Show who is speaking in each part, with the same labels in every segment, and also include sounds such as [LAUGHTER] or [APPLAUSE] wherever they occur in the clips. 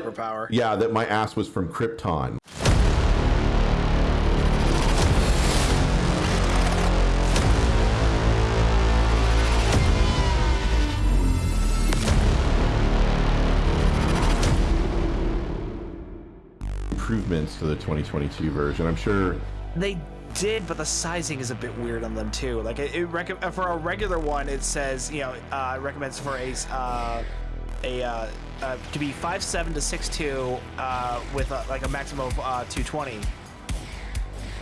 Speaker 1: Superpower.
Speaker 2: Yeah, that my ass was from Krypton. Improvements to the 2022 version. I'm sure
Speaker 1: They did, but the sizing is a bit weird on them too. Like it, it rec- for a regular one, it says you know uh, recommends for a uh, a uh, uh, to be five seven to six two uh, with uh, like a maximum of uh, 220.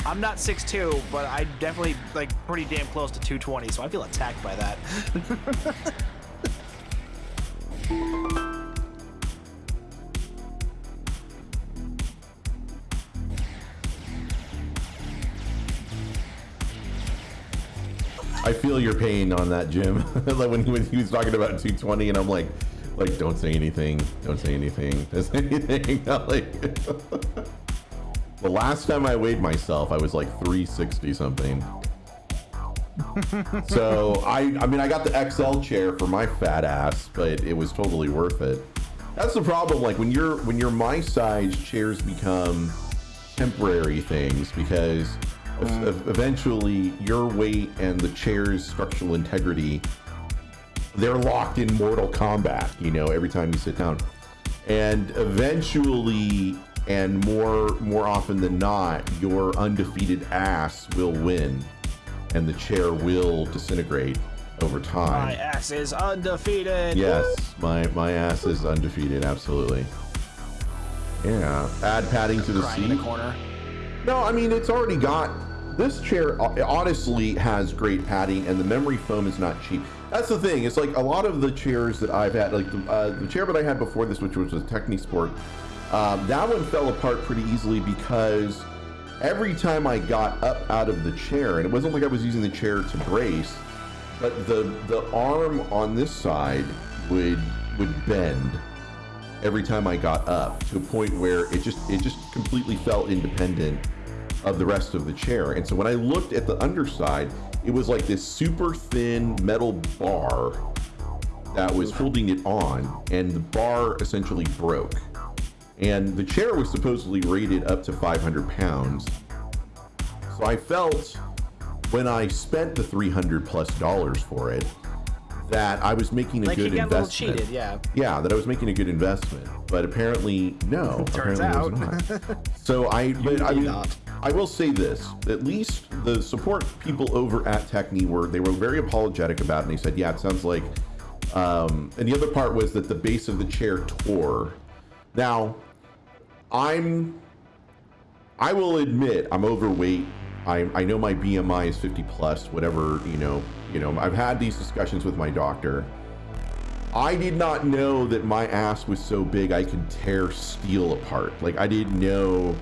Speaker 1: I'm not 6'2", but I'm definitely like pretty damn close to 220, so I feel attacked by that. [LAUGHS]
Speaker 2: I feel your pain on that, Jim. [LAUGHS] like when, when he was talking about 220, and I'm like, like, don't say anything, don't say anything, [LAUGHS] don't say anything. [LAUGHS] like, [LAUGHS] the last time I weighed myself, I was like 360 something. so I, I mean, I got the XL chair for my fat ass, but it was totally worth it. That's the problem. Like when you're when you're my size, chairs become temporary things because mm. e- eventually your weight and the chair's structural integrity they're locked in mortal combat you know every time you sit down and eventually and more more often than not your undefeated ass will win and the chair will disintegrate over time
Speaker 1: My ass is undefeated.
Speaker 2: Yes, my my ass is undefeated. Absolutely. Yeah. Add padding to the
Speaker 1: Crying in
Speaker 2: seat.
Speaker 1: the corner.
Speaker 2: No, I mean it's already got. This chair uh, honestly has great padding, and the memory foam is not cheap. That's the thing. It's like a lot of the chairs that I've had, like the, uh, the chair that I had before this, which was a Technisport. Um, that one fell apart pretty easily because every time I got up out of the chair, and it wasn't like I was using the chair to brace, but the the arm on this side would would bend every time I got up to a point where it just it just completely felt independent of the rest of the chair. And so when I looked at the underside, it was like this super thin metal bar that was holding it on, and the bar essentially broke. And the chair was supposedly rated up to 500 pounds. So I felt when I spent the 300 plus dollars for it that I was making a
Speaker 1: Like
Speaker 2: good
Speaker 1: got a little
Speaker 2: investment.
Speaker 1: cheated, yeah.
Speaker 2: Yeah, that I was making a good investment, but apparently no. [LAUGHS]
Speaker 1: Turns
Speaker 2: apparently
Speaker 1: out.
Speaker 2: it was not. so I, [LAUGHS] but I
Speaker 1: not.
Speaker 2: I will say this: at least the support people over at Techni were they were very apologetic about, it, and they said, "Yeah, it sounds like." Um, and the other part was that the base of the chair tore. Now, I'm I will admit I'm overweight. I, I know my BMI is 50 plus, whatever, you know, you know, I've had these discussions with my doctor. I did not know that my ass was so big I could tear steel apart. Like I didn't know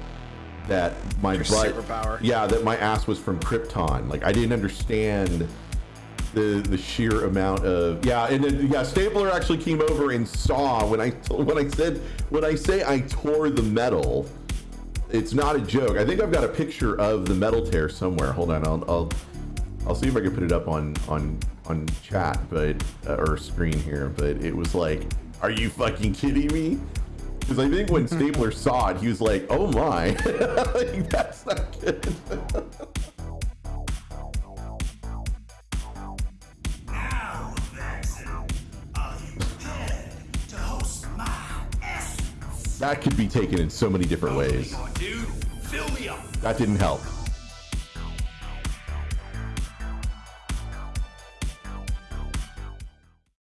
Speaker 2: that my
Speaker 1: Your
Speaker 2: butt
Speaker 1: superpower.
Speaker 2: Yeah, that my ass was from Krypton. Like I didn't understand the the sheer amount of yeah and then yeah stapler actually came over and saw when i when i said when i say i tore the metal it's not a joke i think i've got a picture of the metal tear somewhere hold on i'll i'll, I'll see if i can put it up on on on chat but uh, or screen here but it was like are you fucking kidding me because i think when stapler saw it he was like oh my. [LAUGHS] Like, that's not good.
Speaker 3: Now, Vexen, are you prepared to host my essence?
Speaker 2: that could be taken in so many different ways.
Speaker 3: Come on, dude, fill me up.
Speaker 2: that didn't help